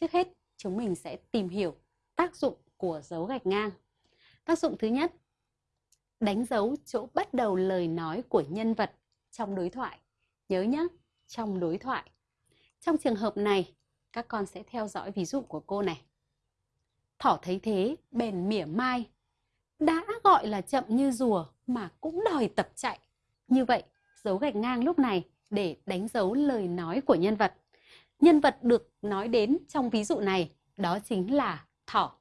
Trước hết, chúng mình sẽ tìm hiểu tác dụng của dấu gạch ngang. Tác dụng thứ nhất, đánh dấu chỗ bắt đầu lời nói của nhân vật trong đối thoại. Nhớ nhé, trong đối thoại. Trong trường hợp này, các con sẽ theo dõi ví dụ của cô này. Thỏ thấy thế, bèn mỉa mai. Đã gọi là chậm như rùa mà cũng đòi tập chạy. Như vậy, dấu gạch ngang lúc này để đánh dấu lời nói của nhân vật. Nhân vật được nói đến trong ví dụ này đó chính là thỏ.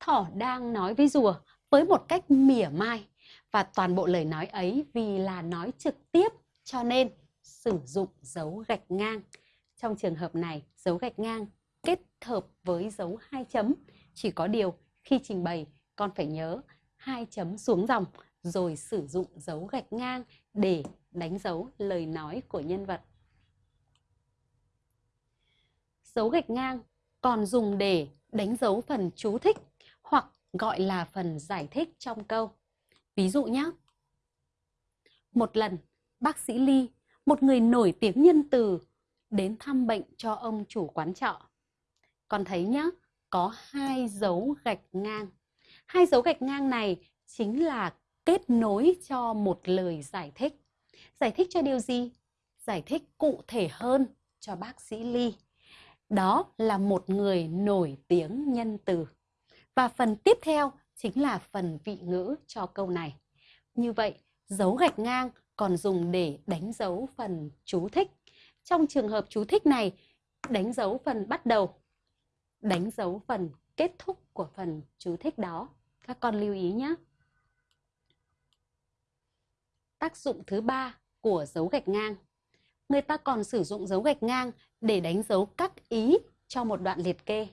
Thỏ đang nói với rùa với một cách mỉa mai và toàn bộ lời nói ấy vì là nói trực tiếp cho nên sử dụng dấu gạch ngang. Trong trường hợp này, dấu gạch ngang kết hợp với dấu hai chấm. Chỉ có điều khi trình bày con phải nhớ hai chấm xuống dòng rồi sử dụng dấu gạch ngang để đánh dấu lời nói của nhân vật. Dấu gạch ngang còn dùng để đánh dấu phần chú thích hoặc gọi là phần giải thích trong câu. Ví dụ nhé. Một lần, bác sĩ Ly, một người nổi tiếng nhân từ, đến thăm bệnh cho ông chủ quán trọ. Con thấy nhé, có hai dấu gạch ngang. Hai dấu gạch ngang này chính là kết nối cho một lời giải thích. Giải thích cho điều gì? Giải thích cụ thể hơn cho bác sĩ Ly. Đó là một người nổi tiếng nhân từ. Và phần tiếp theo chính là phần vị ngữ cho câu này. Như vậy, dấu gạch ngang còn dùng để đánh dấu phần chú thích. Trong trường hợp chú thích này, đánh dấu phần bắt đầu, đánh dấu phần kết thúc của phần chú thích đó. Các con lưu ý nhé. Tác dụng thứ ba của dấu gạch ngang. Người ta còn sử dụng dấu gạch ngang để đánh dấu các ý cho một đoạn liệt kê.